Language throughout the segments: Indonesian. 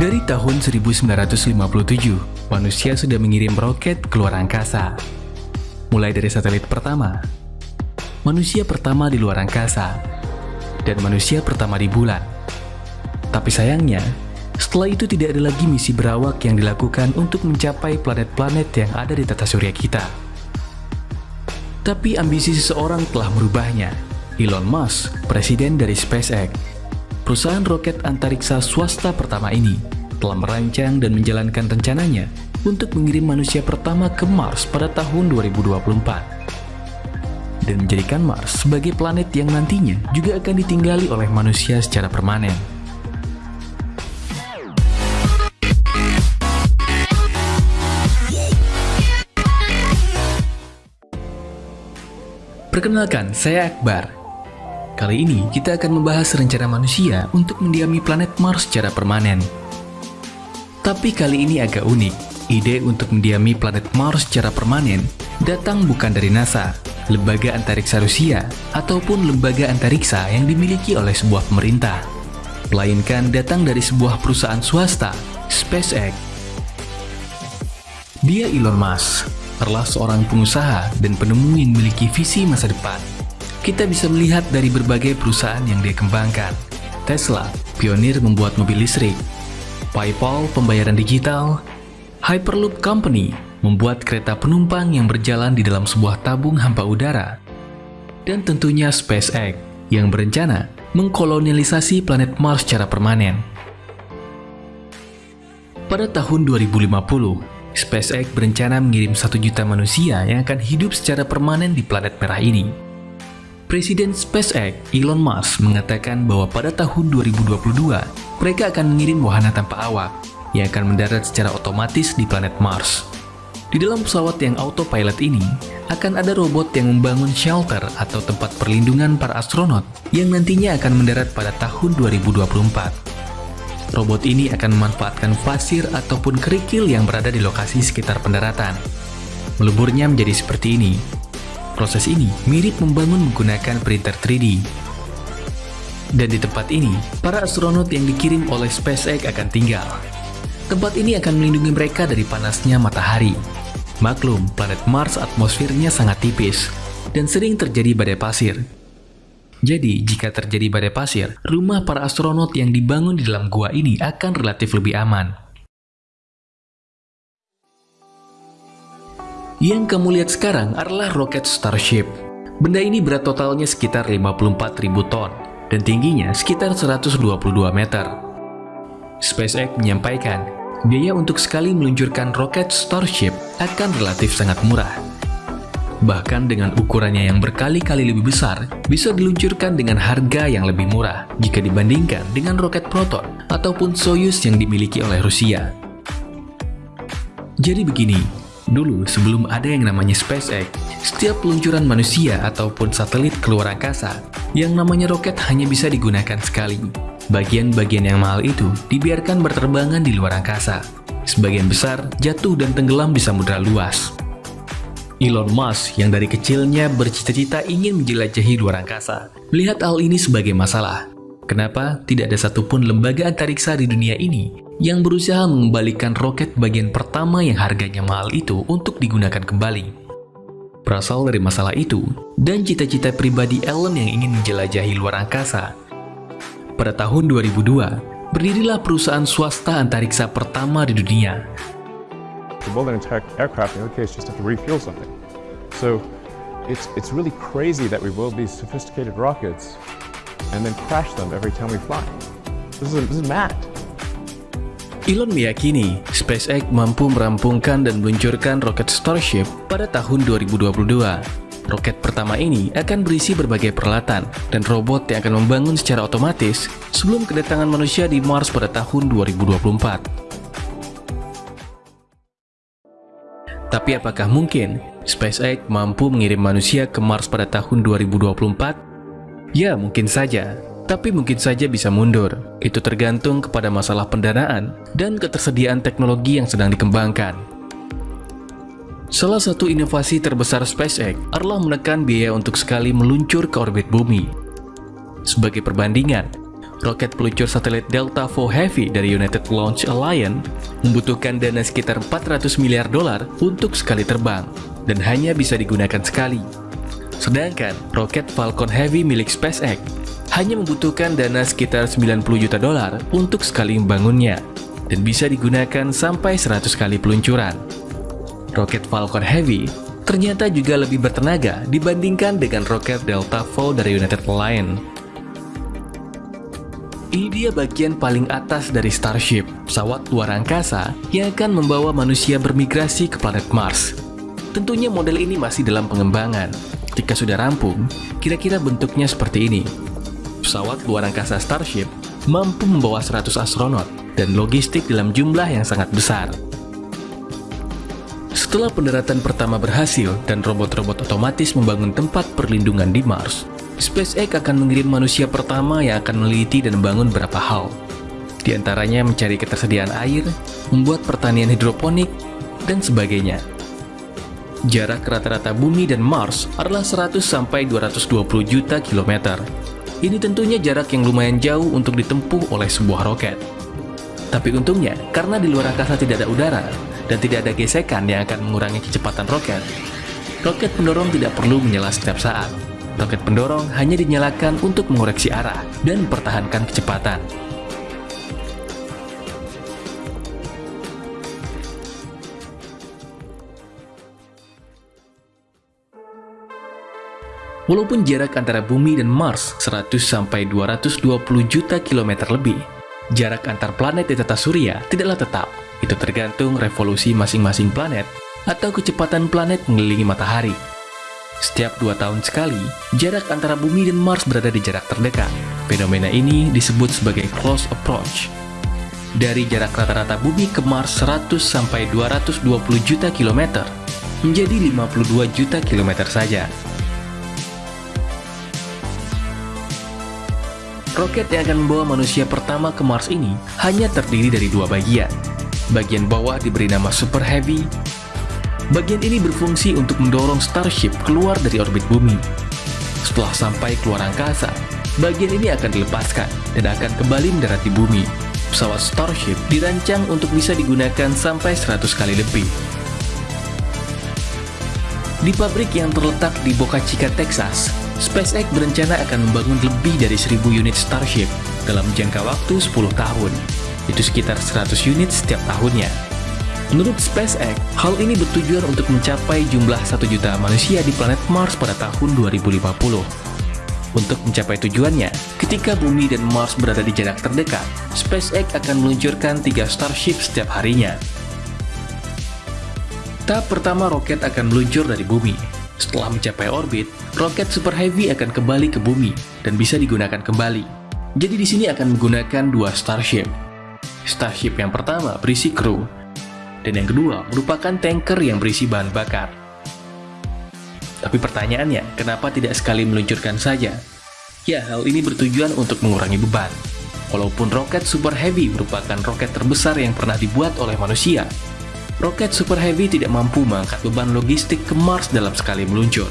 Dari tahun 1957, manusia sudah mengirim roket ke luar angkasa. Mulai dari satelit pertama, manusia pertama di luar angkasa, dan manusia pertama di bulan. Tapi sayangnya, setelah itu tidak ada lagi misi berawak yang dilakukan untuk mencapai planet-planet yang ada di tata surya kita. Tapi ambisi seseorang telah merubahnya. Elon Musk, presiden dari SpaceX, perusahaan roket antariksa swasta pertama ini, telah merancang dan menjalankan rencananya untuk mengirim manusia pertama ke Mars pada tahun 2024 dan menjadikan Mars sebagai planet yang nantinya juga akan ditinggali oleh manusia secara permanen. Perkenalkan, saya Akbar. Kali ini kita akan membahas rencana manusia untuk mendiami planet Mars secara permanen. Tapi kali ini agak unik. Ide untuk mendiami planet Mars secara permanen datang bukan dari NASA, lembaga antariksa Rusia, ataupun lembaga antariksa yang dimiliki oleh sebuah pemerintah. Melainkan datang dari sebuah perusahaan swasta, SpaceX. Dia Elon Musk, adalah seorang pengusaha dan penemu yang memiliki visi masa depan. Kita bisa melihat dari berbagai perusahaan yang dia kembangkan. Tesla, pionir membuat mobil listrik. PayPal, pembayaran digital. Hyperloop Company, membuat kereta penumpang yang berjalan di dalam sebuah tabung hampa udara. Dan tentunya SpaceX, yang berencana mengkolonialisasi planet Mars secara permanen. Pada tahun 2050, SpaceX berencana mengirim satu juta manusia yang akan hidup secara permanen di planet merah ini. Presiden SpaceX, Elon Musk, mengatakan bahwa pada tahun 2022, mereka akan mengirim wahana tanpa awak yang akan mendarat secara otomatis di planet Mars. Di dalam pesawat yang autopilot ini, akan ada robot yang membangun shelter atau tempat perlindungan para astronot yang nantinya akan mendarat pada tahun 2024. Robot ini akan memanfaatkan pasir ataupun kerikil yang berada di lokasi sekitar pendaratan. Meleburnya menjadi seperti ini. Proses ini mirip membangun menggunakan printer 3D. Dan di tempat ini, para astronot yang dikirim oleh SpaceX akan tinggal. Tempat ini akan melindungi mereka dari panasnya matahari. Maklum, planet Mars atmosfernya sangat tipis, dan sering terjadi badai pasir, jadi, jika terjadi badai pasir, rumah para astronot yang dibangun di dalam gua ini akan relatif lebih aman. Yang kamu lihat sekarang adalah roket Starship. Benda ini berat totalnya sekitar 54.000 ton dan tingginya sekitar 122 meter. SpaceX menyampaikan, biaya untuk sekali meluncurkan roket Starship akan relatif sangat murah, bahkan dengan ukurannya yang berkali-kali lebih besar, bisa diluncurkan dengan harga yang lebih murah jika dibandingkan dengan roket Proton ataupun Soyuz yang dimiliki oleh Rusia. Jadi begini, dulu sebelum ada yang namanya SpaceX, setiap peluncuran manusia ataupun satelit keluar angkasa, yang namanya roket hanya bisa digunakan sekali. Bagian-bagian yang mahal itu dibiarkan berterbangan di luar angkasa. Sebagian besar jatuh dan tenggelam di samudera luas. Elon Musk yang dari kecilnya bercita-cita ingin menjelajahi luar angkasa, melihat hal ini sebagai masalah. Kenapa tidak ada satupun lembaga antariksa di dunia ini yang berusaha mengembalikan roket bagian pertama yang harganya mahal itu untuk digunakan kembali? Berasal dari masalah itu dan cita-cita pribadi Elon yang ingin menjelajahi luar angkasa. Pada tahun 2002, berdirilah perusahaan swasta antariksa pertama di dunia crazy rockets and then crash them every time we fly. This is, this is mad. Elon meyakini SpaceX mampu merampungkan dan meluncurkan roket Starship pada tahun 2022. Roket pertama ini akan berisi berbagai peralatan dan robot yang akan membangun secara otomatis sebelum kedatangan manusia di Mars pada tahun 2024. Tapi apakah mungkin SpaceX mampu mengirim manusia ke Mars pada tahun 2024? Ya, mungkin saja. Tapi mungkin saja bisa mundur. Itu tergantung kepada masalah pendanaan dan ketersediaan teknologi yang sedang dikembangkan. Salah satu inovasi terbesar SpaceX adalah menekan biaya untuk sekali meluncur ke orbit bumi. Sebagai perbandingan, roket peluncur satelit Delta IV Heavy dari United Launch Alliance membutuhkan dana sekitar 400 miliar dolar untuk sekali terbang, dan hanya bisa digunakan sekali. Sedangkan roket Falcon Heavy milik SpaceX hanya membutuhkan dana sekitar 90 juta dolar untuk sekali membangunnya, dan bisa digunakan sampai 100 kali peluncuran. Roket Falcon Heavy ternyata juga lebih bertenaga dibandingkan dengan roket Delta IV dari United Alliance ini dia bagian paling atas dari Starship, pesawat luar angkasa yang akan membawa manusia bermigrasi ke planet Mars. Tentunya model ini masih dalam pengembangan. Jika sudah rampung, kira-kira bentuknya seperti ini. Pesawat luar angkasa Starship mampu membawa 100 astronot dan logistik dalam jumlah yang sangat besar. Setelah pendaratan pertama berhasil dan robot-robot otomatis membangun tempat perlindungan di Mars, SpaceX akan mengirim manusia pertama yang akan meneliti dan membangun beberapa hal. Di antaranya mencari ketersediaan air, membuat pertanian hidroponik, dan sebagainya. Jarak rata-rata bumi dan Mars adalah 100-220 juta kilometer. Ini tentunya jarak yang lumayan jauh untuk ditempuh oleh sebuah roket. Tapi untungnya, karena di luar angkasa tidak ada udara, dan tidak ada gesekan yang akan mengurangi kecepatan roket, roket pendorong tidak perlu menyala setiap saat. Roket pendorong hanya dinyalakan untuk mengoreksi arah dan mempertahankan kecepatan. Walaupun jarak antara bumi dan Mars 100-220 juta kilometer lebih, jarak antar planet di tata surya tidaklah tetap. Itu tergantung revolusi masing-masing planet atau kecepatan planet mengelilingi matahari. Setiap dua tahun sekali, jarak antara bumi dan Mars berada di jarak terdekat. Fenomena ini disebut sebagai close approach. Dari jarak rata-rata bumi ke Mars 100-220 juta kilometer, menjadi 52 juta kilometer saja. Roket yang akan membawa manusia pertama ke Mars ini hanya terdiri dari dua bagian. Bagian bawah diberi nama Super Heavy Bagian ini berfungsi untuk mendorong Starship keluar dari orbit bumi. Setelah sampai keluar angkasa, bagian ini akan dilepaskan dan akan kembali mendarat di bumi. Pesawat Starship dirancang untuk bisa digunakan sampai 100 kali lebih. Di pabrik yang terletak di Boca Chica, Texas, SpaceX berencana akan membangun lebih dari 1000 unit Starship dalam jangka waktu 10 tahun. Itu sekitar 100 unit setiap tahunnya. Menurut SpaceX, hal ini bertujuan untuk mencapai jumlah 1 juta manusia di planet Mars pada tahun 2050. Untuk mencapai tujuannya, ketika Bumi dan Mars berada di jarak terdekat, SpaceX akan meluncurkan tiga Starship setiap harinya. Tahap pertama roket akan meluncur dari Bumi. Setelah mencapai orbit, roket Super Heavy akan kembali ke Bumi dan bisa digunakan kembali. Jadi di sini akan menggunakan dua Starship. Starship yang pertama berisi kru, dan yang kedua merupakan tanker yang berisi bahan bakar. Tapi pertanyaannya, kenapa tidak sekali meluncurkan saja? Ya, hal ini bertujuan untuk mengurangi beban. Walaupun roket Super Heavy merupakan roket terbesar yang pernah dibuat oleh manusia, roket Super Heavy tidak mampu mengangkat beban logistik ke Mars dalam sekali meluncur.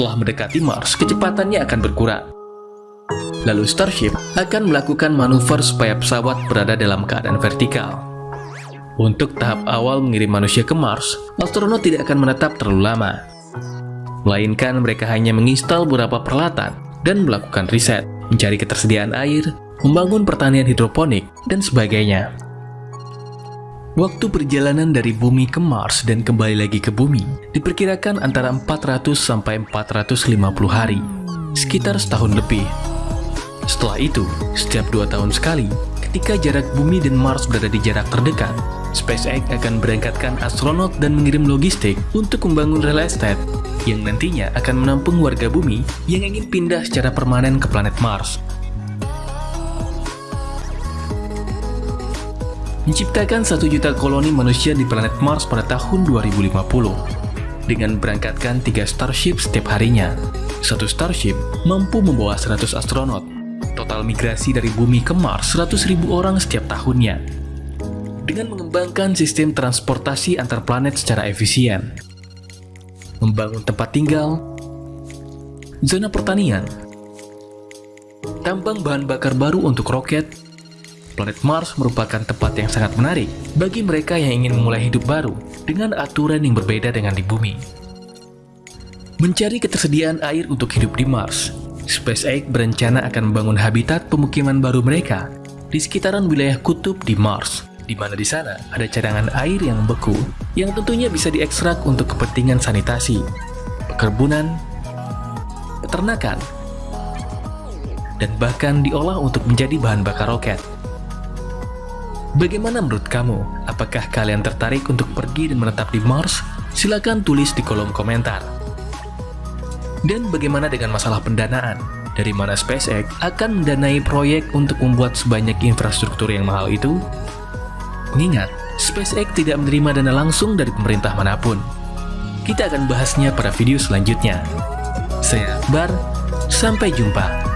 Setelah mendekati Mars, kecepatannya akan berkurang. Lalu Starship akan melakukan manuver supaya pesawat berada dalam keadaan vertikal. Untuk tahap awal mengirim manusia ke Mars, astronot tidak akan menetap terlalu lama. Melainkan mereka hanya menginstal beberapa peralatan dan melakukan riset, mencari ketersediaan air, membangun pertanian hidroponik, dan sebagainya. Waktu perjalanan dari bumi ke Mars dan kembali lagi ke bumi diperkirakan antara 400 sampai 450 hari, sekitar setahun lebih. Setelah itu, setiap dua tahun sekali, ketika jarak bumi dan Mars berada di jarak terdekat, SpaceX akan berangkatkan astronot dan mengirim logistik untuk membangun real estate yang nantinya akan menampung warga bumi yang ingin pindah secara permanen ke planet Mars menciptakan satu juta koloni manusia di planet Mars pada tahun 2050 dengan berangkatkan tiga Starship setiap harinya. Satu Starship mampu membawa 100 astronot. Total migrasi dari bumi ke Mars 100.000 orang setiap tahunnya. Dengan mengembangkan sistem transportasi antar planet secara efisien, membangun tempat tinggal, zona pertanian, tambang bahan bakar baru untuk roket, planet Mars merupakan tempat yang sangat menarik bagi mereka yang ingin memulai hidup baru dengan aturan yang berbeda dengan di bumi. Mencari ketersediaan air untuk hidup di Mars, SpaceX berencana akan membangun habitat pemukiman baru mereka di sekitaran wilayah kutub di Mars, di mana di sana ada cadangan air yang beku yang tentunya bisa diekstrak untuk kepentingan sanitasi, perkebunan, peternakan, dan bahkan diolah untuk menjadi bahan bakar roket. Bagaimana menurut kamu? Apakah kalian tertarik untuk pergi dan menetap di Mars? Silahkan tulis di kolom komentar. Dan bagaimana dengan masalah pendanaan? Dari mana SpaceX akan mendanai proyek untuk membuat sebanyak infrastruktur yang mahal itu? Mengingat, SpaceX tidak menerima dana langsung dari pemerintah mana pun. Kita akan bahasnya pada video selanjutnya. Saya Akbar, sampai jumpa.